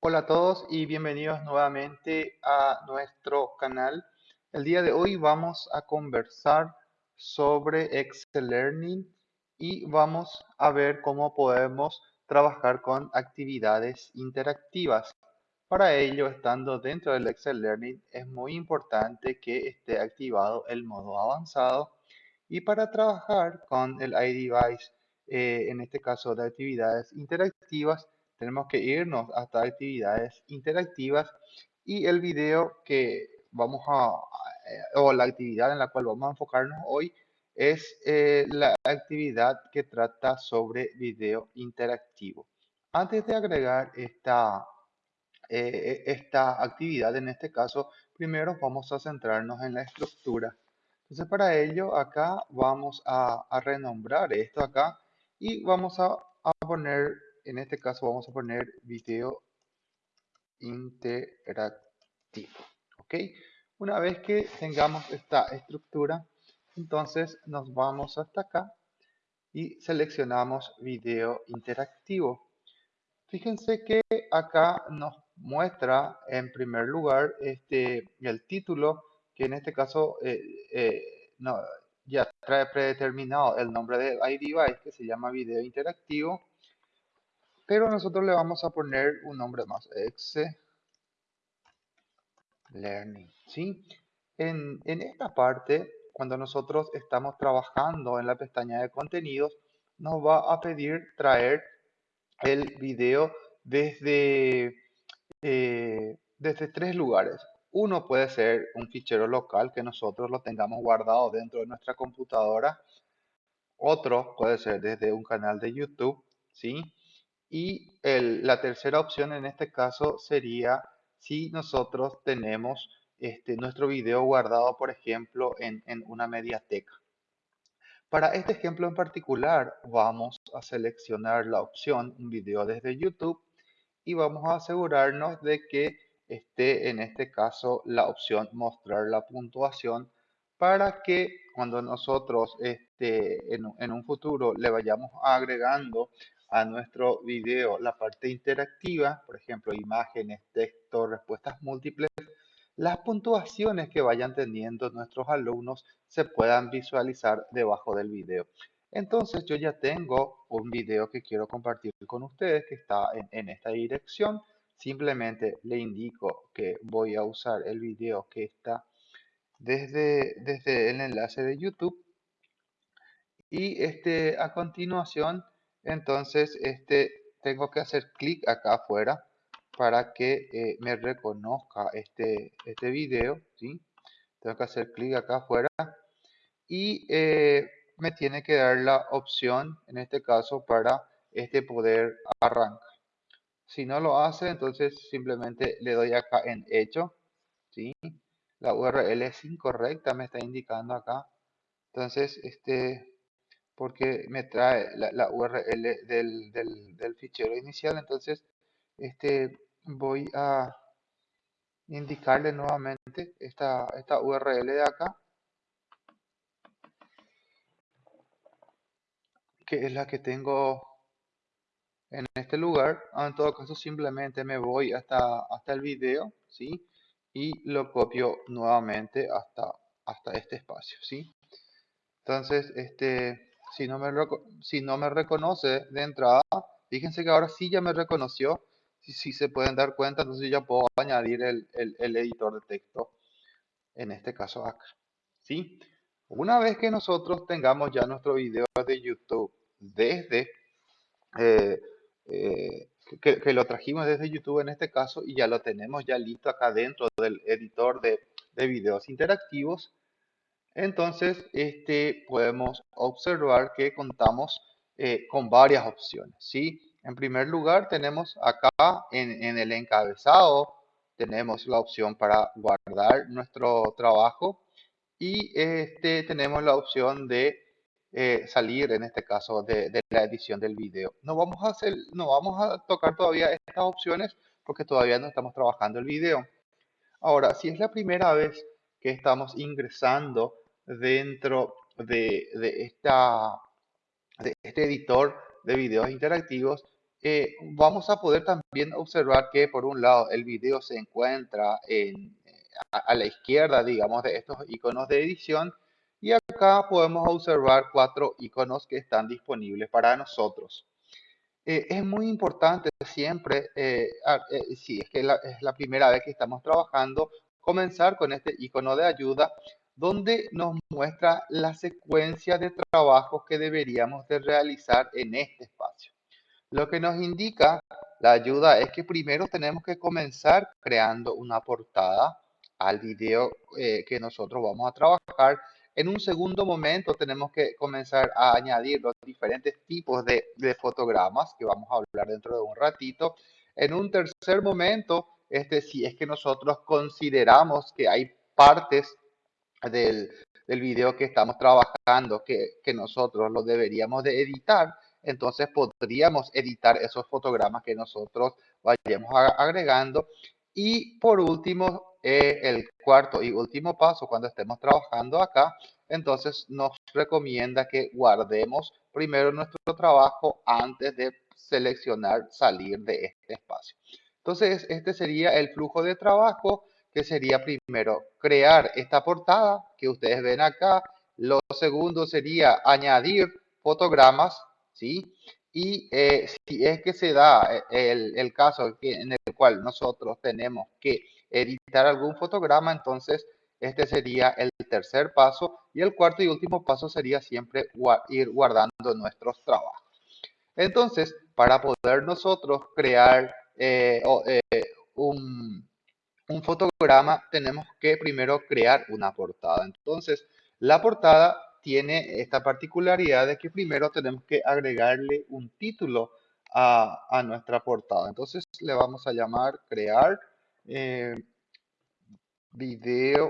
Hola a todos y bienvenidos nuevamente a nuestro canal. El día de hoy vamos a conversar sobre Excel Learning y vamos a ver cómo podemos trabajar con actividades interactivas. Para ello, estando dentro del Excel Learning, es muy importante que esté activado el modo avanzado y para trabajar con el iDevice, eh, en este caso de actividades interactivas, tenemos que irnos hasta actividades interactivas y el video que vamos a, eh, o la actividad en la cual vamos a enfocarnos hoy es eh, la actividad que trata sobre video interactivo. Antes de agregar esta, eh, esta actividad, en este caso, primero vamos a centrarnos en la estructura. Entonces, para ello, acá vamos a, renombrar esto acá y vamos a, a poner en este caso vamos a poner video interactivo. ¿Ok? Una vez que tengamos esta estructura, entonces nos vamos hasta acá y seleccionamos video interactivo. Fíjense que acá nos muestra en primer lugar este, el título, que en este caso eh, eh, ya trae predeterminado el nombre de iDevice, que se llama video interactivo pero nosotros le vamos a poner un nombre más, Excel Learning, ¿sí? En, esta parte, cuando nosotros estamos trabajando en la pestaña de contenidos, nos va a pedir traer el video desde, eh, desde tres lugares. Uno puede ser un fichero local que nosotros lo tengamos guardado dentro de nuestra computadora. Otro puede ser desde un canal de YouTube, ¿sí? Y la tercera opción en este caso sería si nosotros tenemos este, nuestro video guardado, por ejemplo, en, en una mediateca. Para este ejemplo en particular, vamos a seleccionar la opción un video desde YouTube y vamos a asegurarnos de que esté en este caso la opción mostrar la puntuación para que cuando nosotros este, en, en un futuro le vayamos agregando a nuestro video la parte interactiva, por ejemplo, imágenes, texto, respuestas múltiples, las puntuaciones que vayan teniendo nuestros alumnos se puedan visualizar debajo del video. Entonces yo ya tengo un video que quiero compartir con ustedes que está en, esta dirección. Simplemente le indico que voy a usar el video que está desde, desde el enlace de YouTube. Y este, a continuación entonces este, tengo que hacer clic acá afuera para que eh, me reconozca este, este video, ¿sí? Tengo que hacer clic acá afuera y eh, me tiene que dar la opción, en este caso, para este poder arrancar. Si no lo hace, entonces simplemente le doy acá en hecho, ¿sí? La URL es incorrecta, me está indicando acá. Entonces, este, porque me trae la, URL del, fichero inicial. Entonces, este, voy a indicarle nuevamente esta, esta URL de acá, que es la que tengo en este lugar. Ah, en todo caso, simplemente me voy hasta, hasta el video, ¿sí? Y lo copio nuevamente hasta, hasta este espacio, ¿sí? Entonces, este, si no me, si no me reconoce de entrada, fíjense que ahora sí ya me reconoció. Si, se pueden dar cuenta, entonces ya puedo añadir el, editor de texto, en este caso acá. ¿sí? Una vez que nosotros tengamos ya nuestro video de YouTube desde, eh, eh, que, lo trajimos desde YouTube en este caso y ya lo tenemos ya listo acá dentro del editor de, de videos interactivos, entonces, este, podemos observar que contamos eh, con varias opciones. ¿sí? En primer lugar, tenemos acá en, el encabezado, tenemos la opción para guardar nuestro trabajo y este, tenemos la opción de eh, salir, en este caso, de, de, la edición del video. No vamos, a hacer, no vamos a tocar todavía estas opciones porque todavía no estamos trabajando el video. Ahora, si es la primera vez que estamos ingresando dentro de, este editor de videos interactivos, eh, vamos a poder también observar que por un lado el video se encuentra en, a, la izquierda, digamos, de estos iconos de edición y acá podemos observar cuatro iconos que están disponibles para nosotros. Eh, es muy importante siempre, eh, eh, si es que es la primera vez que estamos trabajando, comenzar con este icono de ayuda donde nos muestra la secuencia de trabajos que deberíamos de realizar en este espacio. Lo que nos indica la ayuda es que primero tenemos que comenzar creando una portada al video que nosotros vamos a trabajar en un segundo momento tenemos que comenzar a añadir los diferentes tipos de, fotogramas que vamos a hablar dentro de un ratito. En un tercer momento, este, si es que nosotros consideramos que hay partes del, del video que estamos trabajando que, que nosotros lo deberíamos de editar, entonces podríamos editar esos fotogramas que nosotros vayamos agregando. Y por último, eh, el cuarto y último paso cuando estemos trabajando acá, entonces nos recomienda que guardemos primero nuestro trabajo antes de seleccionar salir de este espacio. Entonces, este sería el flujo de trabajo que sería primero crear esta portada que ustedes ven acá. Lo segundo sería añadir fotogramas, ¿sí? Y eh, si es que se da eh, el, el caso en el cual nosotros tenemos que editar algún fotograma, entonces este sería el tercer paso y el cuarto y último paso sería siempre ir guardando nuestros trabajos. Entonces, para poder nosotros crear eh, eh, un, fotograma, tenemos que primero crear una portada. Entonces, la portada tiene esta particularidad de que primero tenemos que agregarle un título a, a nuestra portada. Entonces, le vamos a llamar crear eh, video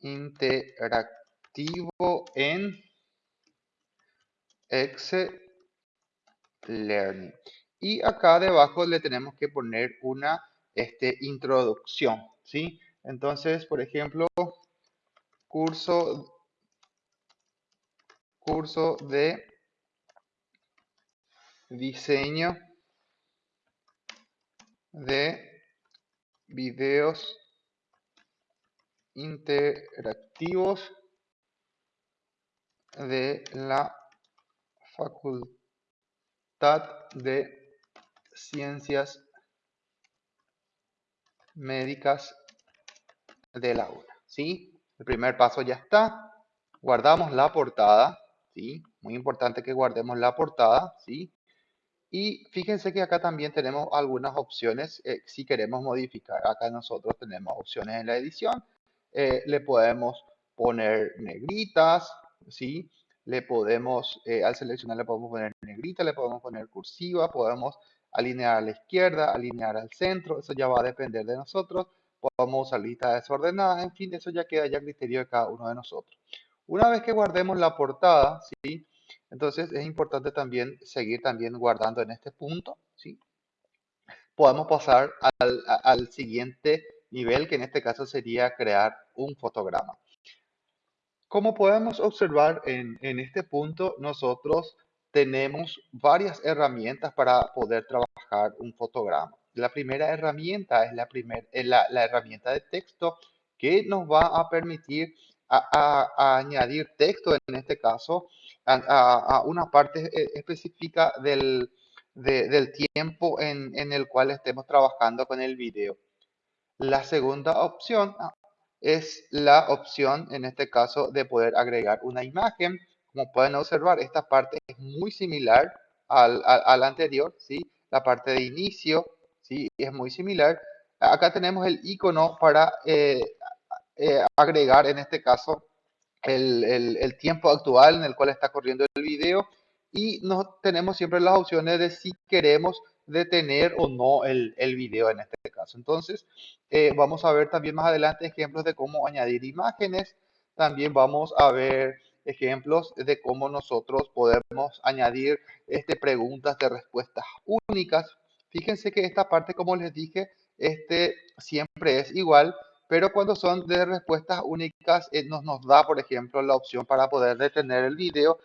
interactivo en Excel Learning. Y acá debajo le tenemos que poner una este, introducción, ¿sí? Entonces, por ejemplo, curso, curso de diseño de videos interactivos de la Facultad de Ciencias Médicas de la UNA. ¿sí? El primer paso ya está. Guardamos la portada. ¿sí? Muy importante que guardemos la portada. ¿sí? Y fíjense que acá también tenemos algunas opciones eh, si queremos modificar. Acá nosotros tenemos opciones en la edición. Eh, le podemos poner negritas, ¿sí? Le podemos, eh, al seleccionar le podemos poner negrita, le podemos poner cursiva, podemos alinear a la izquierda, alinear al centro, eso ya va a depender de nosotros. Podemos usar lista desordenada, en fin, eso ya queda ya a criterio de cada uno de nosotros. Una vez que guardemos la portada, ¿sí? Entonces es importante también seguir también guardando en este punto, ¿sí? Podemos pasar al, siguiente nivel, que en este caso sería crear un fotograma. Como podemos observar en, este punto, nosotros tenemos varias herramientas para poder trabajar un fotograma. La primera herramienta es la, primer, la, la herramienta de texto que nos va a permitir añadir texto, en este caso, a, una parte eh, específica del, del tiempo en, en, el cual estemos trabajando con el video. La segunda opción ah, es la opción, en este caso, de poder agregar una imagen. Como pueden observar, esta parte es muy similar al, al, anterior, ¿sí? La parte de inicio, ¿sí? Es muy similar. Acá tenemos el icono para eh, eh, agregar en este caso el, el, tiempo actual en el cual está corriendo el video y no tenemos siempre las opciones de si queremos detener o no el, el video en este caso. Entonces, eh, vamos a ver también más adelante ejemplos de cómo añadir imágenes. También vamos a ver ejemplos de cómo nosotros podemos añadir este, preguntas de respuestas únicas. Fíjense que esta parte, como les dije, este siempre es igual pero cuando son de respuestas únicas, eh, nos, nos da, por ejemplo, la opción para poder detener el video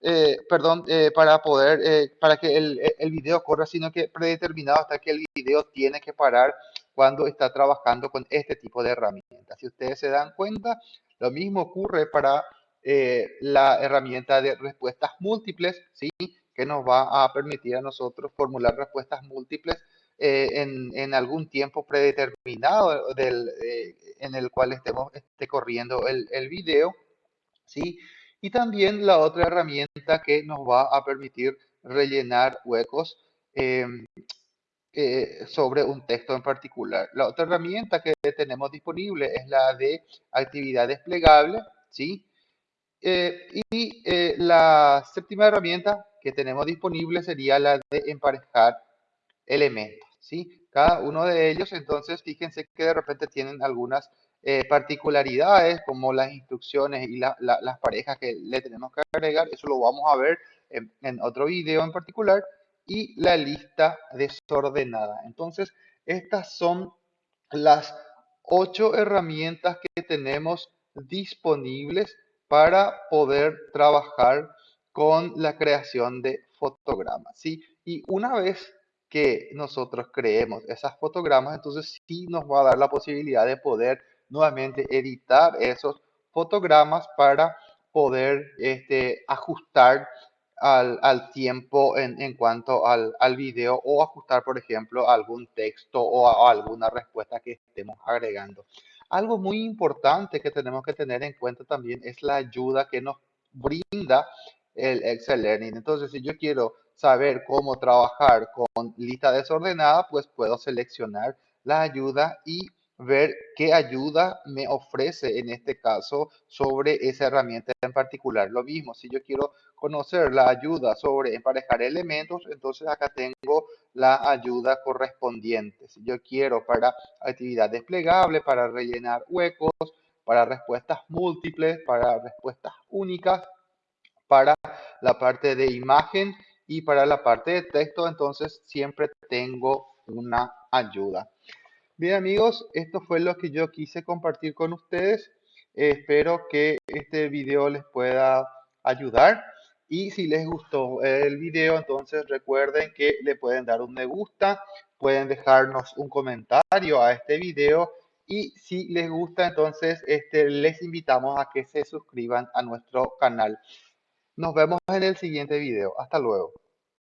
eh, perdón, eh, para poder, para que el, el, video corra, sino que predeterminado hasta que el video tiene que parar cuando está trabajando con este tipo de herramientas. Si ustedes se dan cuenta, lo mismo ocurre para la herramienta de respuestas múltiples, ¿sí? que nos va a permitir a nosotros formular respuestas múltiples en, en, algún tiempo predeterminado del, en el cual estemos esté corriendo el, video. ¿sí? Y también la otra herramienta que nos va a permitir rellenar huecos em, eh, sobre un texto en particular. La otra herramienta que tenemos disponible es la de actividad desplegable, ¿sí? Eh, y eh, la séptima herramienta que tenemos disponible sería la de emparejar elementos, ¿sí? Cada uno de ellos, entonces, fíjense que de repente tienen algunas eh, particularidades como las instrucciones y las parejas que le tenemos que agregar, eso lo vamos a ver en, otro video en particular, y la lista desordenada. Entonces, estas son las ocho herramientas que tenemos disponibles para poder trabajar con la creación de fotogramas. ¿sí? Y una vez que nosotros creemos esas fotogramas, entonces sí nos va a dar la posibilidad de poder nuevamente editar esos fotogramas para poder este, ajustar al, tiempo en, cuanto al, al, video o ajustar, por ejemplo, algún texto o, alguna respuesta que estemos agregando. Algo muy importante que tenemos que tener en cuenta también es la ayuda que nos brinda el Excel Learning. Entonces, si yo quiero saber cómo trabajar con lista desordenada, pues puedo seleccionar la ayuda y ver qué ayuda me ofrece en este caso sobre esa herramienta en particular. Lo mismo, si yo quiero conocer la ayuda sobre emparejar elementos, entonces acá tengo la ayuda correspondiente. Si yo quiero para actividad desplegable, para rellenar huecos, para respuestas múltiples, para respuestas únicas, para la parte de imagen y para la parte de texto, entonces siempre tengo una ayuda. Bien amigos, esto fue lo que yo quise compartir con ustedes. espero que este video les pueda ayudar. Y si les gustó el video, entonces recuerden que le pueden dar un me gusta, pueden dejarnos un comentario a este video y si les gusta, entonces este, les invitamos a que se suscriban a nuestro canal. Nos vemos en el siguiente video. Hasta luego.